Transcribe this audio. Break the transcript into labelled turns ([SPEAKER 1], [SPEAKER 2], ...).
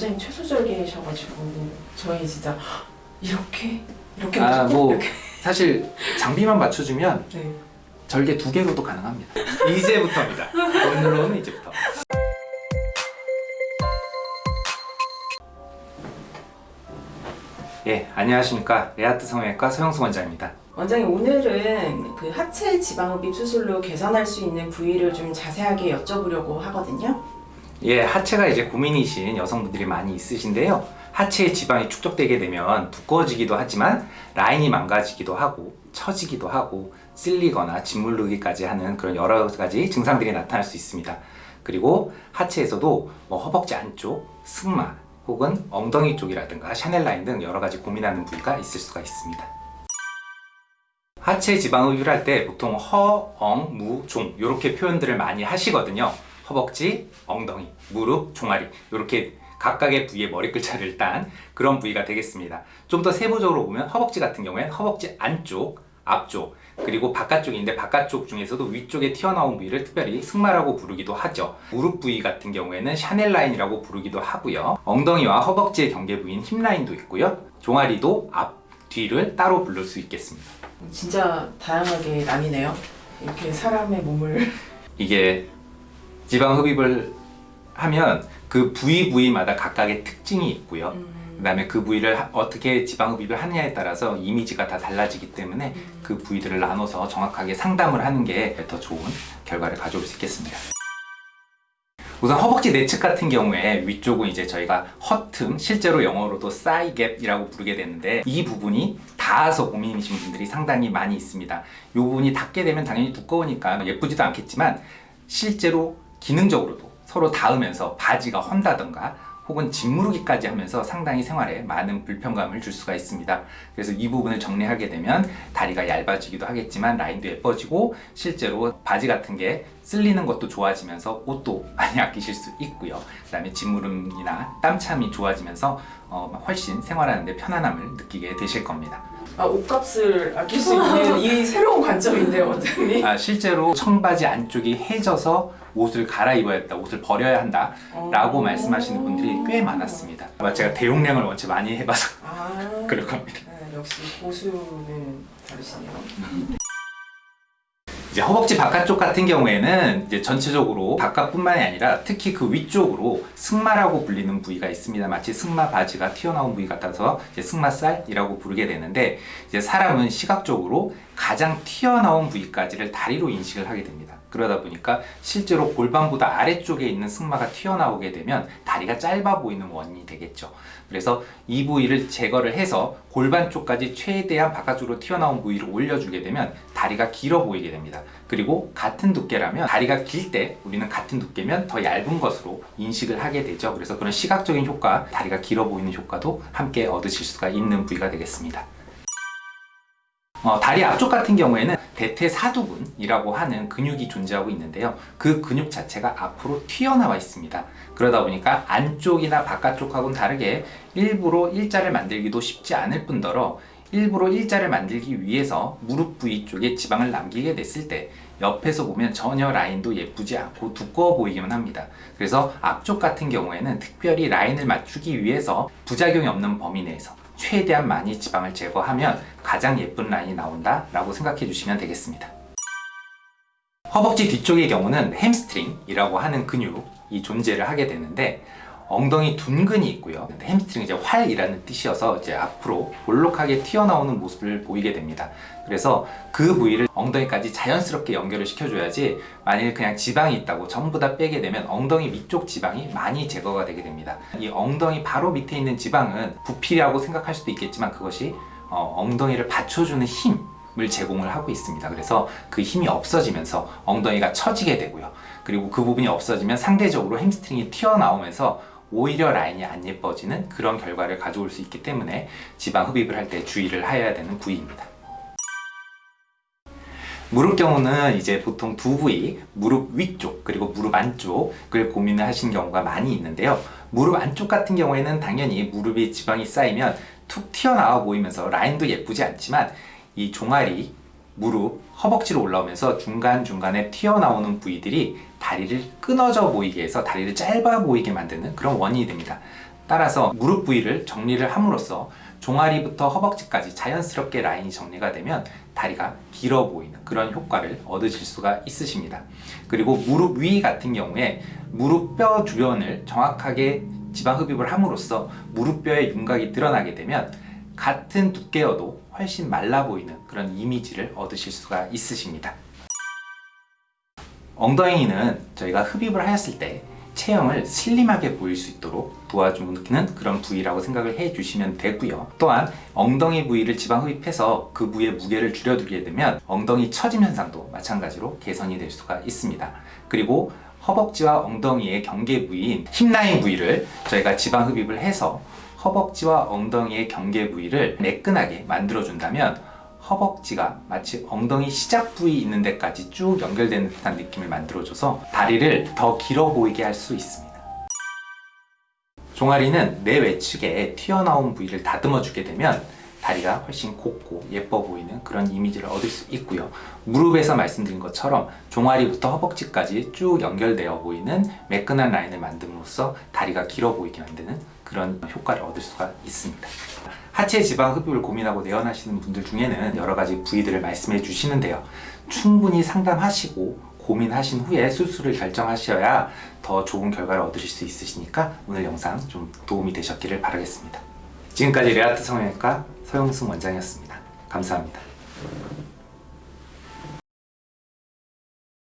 [SPEAKER 1] 원장님 최소절개셔가지고 저희 진짜 이렇게 이렇게
[SPEAKER 2] 아, 뭐
[SPEAKER 1] 이렇게
[SPEAKER 2] 사실 장비만 맞춰주면
[SPEAKER 1] 네.
[SPEAKER 2] 절개 두 개로도 가능합니다. 이제부터입니다. 오늘로는 이제부터. 예, 안녕하십니까. 레아트 성형외과 서영수 원장입니다.
[SPEAKER 1] 원장님 오늘은 그 하체 지방흡입 수술로 개선할 수 있는 부위를 좀 자세하게 여쭤보려고 하거든요.
[SPEAKER 2] 예, 하체가 이제 고민이신 여성분들이 많이 있으신데요. 하체에 지방이 축적되게 되면 두꺼워지기도 하지만 라인이 망가지기도 하고 처지기도 하고 쓸리거나 짓무르기까지 하는 그런 여러 가지 증상들이 나타날 수 있습니다. 그리고 하체에서도 뭐 허벅지 안쪽, 승마 혹은 엉덩이 쪽이라든가 샤넬 라인 등 여러 가지 고민하는 부위가 있을 수가 있습니다. 하체 지방 흡입을 할때 보통 허, 엉, 무, 종 이렇게 표현들을 많이 하시거든요. 허벅지, 엉덩이, 무릎, 종아리 이렇게 각각의 부위의 머리 글자를 딴 그런 부위가 되겠습니다. 좀 더 세부적으로 보면 허벅지 같은 경우에는 허벅지 안쪽, 앞쪽 그리고 바깥쪽인데 바깥쪽 중에서도 위쪽에 튀어나온 부위를 특별히 승마라고 부르기도 하죠. 무릎 부위 같은 경우에는 샤넬 라인이라고 부르기도 하고요. 엉덩이와 허벅지의 경계 부위인 힙 라인도 있고요. 종아리도 앞, 뒤를 따로 부를 수 있겠습니다.
[SPEAKER 1] 진짜 다양하게 나뉘네요. 이렇게 사람의 몸을
[SPEAKER 2] 이게 지방 흡입을 하면 그 부위 부위마다 각각의 특징이 있고요.
[SPEAKER 1] 음,
[SPEAKER 2] 그 다음에 그 부위를 하- 어떻게 지방 흡입을 하느냐에 따라서 이미지가 다 달라지기 때문에 그 부위들을 나눠서 정확하게 상담을 하는 게 더 좋은 결과를 가져올 수 있겠습니다. 우선 허벅지 내측 같은 경우에 위쪽은 이제 저희가 허틈, 실제로 영어로도 사이갭이라고 부르게 되는데 이 부분이 닿아서 고민이신 분들이 상당히 많이 있습니다. 이 부분이 닿게 되면 당연히 두꺼우니까 예쁘지도 않겠지만 실제로 기능적으로도 서로 닿으면서 바지가 헌다던가 혹은 짓무르기까지 하면서 상당히 생활에 많은 불편감을 줄 수가 있습니다. 그래서 이 부분을 정리하게 되면 다리가 얇아지기도 하겠지만 라인도 예뻐지고 실제로 바지 같은 게 쓸리는 것도 좋아지면서 옷도 많이 아끼실 수 있고요. 그 다음에 짓무름이나 땀참이 좋아지면서 어, 훨씬 생활하는데 편안함을 느끼게 되실 겁니다.
[SPEAKER 1] 아, 옷값을 아낄 수 있는 이 새로운 관점인데요, 원장님.
[SPEAKER 2] 아, 실제로 청바지 안쪽이 해져서 옷을 갈아입어야 한다, 옷을 버려야 한다 라고
[SPEAKER 1] 어.
[SPEAKER 2] 말씀하시는 분들이 꽤 많았습니다. 아마 제가 대용량을 원체 많이 해봐서
[SPEAKER 1] 아,
[SPEAKER 2] 그럴 겁니다.
[SPEAKER 1] 아, 역시 고수는 다르시네요.
[SPEAKER 2] 이제 허벅지 바깥쪽 같은 경우에는 이제 전체적으로 바깥뿐만이 아니라 특히 그 위쪽으로 승마라고 불리는 부위가 있습니다. 마치 승마 바지가 튀어나온 부위 같아서 이제 승마살이라고 부르게 되는데 이제 사람은 시각적으로 가장 튀어나온 부위까지를 다리로 인식을 하게 됩니다. 그러다 보니까 실제로 골반보다 아래쪽에 있는 승마가 튀어나오게 되면 다리가 짧아 보이는 원인이 되겠죠. 그래서 이 부위를 제거를 해서 골반 쪽까지 최대한 바깥쪽으로 튀어나온 부위를 올려주게 되면 다리가 길어 보이게 됩니다. 그리고 같은 두께라면 다리가 길 때 우리는 같은 두께면 더 얇은 것으로 인식을 하게 되죠. 그래서 그런 시각적인 효과, 다리가 길어 보이는 효과도 함께 얻으실 수가 있는 부위가 되겠습니다. 어, 다리 앞쪽 같은 경우에는 대퇴사두근이라고 하는 근육이 존재하고 있는데요. 그 근육 자체가 앞으로 튀어나와 있습니다. 그러다 보니까 안쪽이나 바깥쪽하고는 다르게 일부러 일자를 만들기도 쉽지 않을 뿐더러 일부러 일자를 만들기 위해서 무릎 부위 쪽에 지방을 남기게 됐을 때 옆에서 보면 전혀 라인도 예쁘지 않고 두꺼워 보이기만 합니다. 그래서 앞쪽 같은 경우에는 특별히 라인을 맞추기 위해서 부작용이 없는 범위 내에서 최대한 많이 지방을 제거하면 가장 예쁜 라인이 나온다 라고 생각해 주시면 되겠습니다. 허벅지 뒤쪽의 경우는 햄스트링이라고 하는 근육이 존재를 하게 되는데 엉덩이 둔근이 있고요. 햄스트링 이제 활이라는 뜻이어서 이제 앞으로 볼록하게 튀어나오는 모습을 보이게 됩니다. 그래서 그 부위를 엉덩이까지 자연스럽게 연결을 시켜줘야지 만일 그냥 지방이 있다고 전부 다 빼게 되면 엉덩이 위쪽 지방이 많이 제거가 되게 됩니다. 이 엉덩이 바로 밑에 있는 지방은 부피라고 생각할 수도 있겠지만 그것이 어, 엉덩이를 받쳐주는 힘을 제공을 하고 있습니다. 그래서 그 힘이 없어지면서 엉덩이가 처지게 되고요. 그리고 그 부분이 없어지면 상대적으로 햄스트링이 튀어나오면서 오히려 라인이 안 예뻐지는 그런 결과를 가져올 수 있기 때문에 지방 흡입을 할 때 주의를 해야 되는 부위입니다. 무릎 경우는 이제 보통 두 부위, 무릎 위쪽 그리고 무릎 안쪽을 고민을 하시는 경우가 많이 있는데요. 무릎 안쪽 같은 경우에는 당연히 무릎에 지방이 쌓이면 툭 튀어나와 보이면서 라인도 예쁘지 않지만 이 종아리, 무릎, 허벅지로 올라오면서 중간중간에 튀어나오는 부위들이 다리를 끊어져 보이게 해서 다리를 짧아 보이게 만드는 그런 원인이 됩니다. 따라서 무릎 부위를 정리를 함으로써 종아리부터 허벅지까지 자연스럽게 라인이 정리가 되면 다리가 길어 보이는 그런 효과를 얻으실 수가 있으십니다. 그리고 무릎 위 같은 경우에 무릎 뼈 주변을 정확하게 지방 흡입을 함으로써 무릎뼈의 윤곽이 드러나게 되면 같은 두께여도 훨씬 말라 보이는 그런 이미지를 얻으실 수가 있으십니다. 엉덩이는 저희가 흡입을 하였을 때 체형을 슬림하게 보일 수 있도록 도와주는 그런 부위라고 생각을 해 주시면 되고요. 또한 엉덩이 부위를 지방 흡입해서 그 부위의 무게를 줄여두게 되면 엉덩이 처짐 현상도 마찬가지로 개선이 될 수가 있습니다. 그리고 허벅지와 엉덩이의 경계 부위인 힙라인 부위를 저희가 지방 흡입을 해서 허벅지와 엉덩이의 경계 부위를 매끈하게 만들어 준다면 허벅지가 마치 엉덩이 시작 부위 있는 데까지 쭉 연결되는 듯한 느낌을 만들어줘서 다리를 더 길어 보이게 할 수 있습니다. 종아리는 내 외측에 튀어나온 부위를 다듬어 주게 되면 다리가 훨씬 곱고 예뻐 보이는 그런 이미지를 얻을 수 있고요. 무릎에서 말씀드린 것처럼 종아리부터 허벅지까지 쭉 연결되어 보이는 매끈한 라인을 만듦으로써 다리가 길어 보이게 만드는 그런 효과를 얻을 수가 있습니다. 하체 지방 흡입을 고민하고 내원하시는 분들 중에는 여러 가지 부위들을 말씀해 주시는데요. 충분히 상담하시고 고민하신 후에 수술을 결정하셔야 더 좋은 결과를 얻으실 수 있으시니까 오늘 영상 좀 도움이 되셨기를 바라겠습니다. 지금까지 레아트 성형외과 서영승 원장이었습니다. 감사합니다.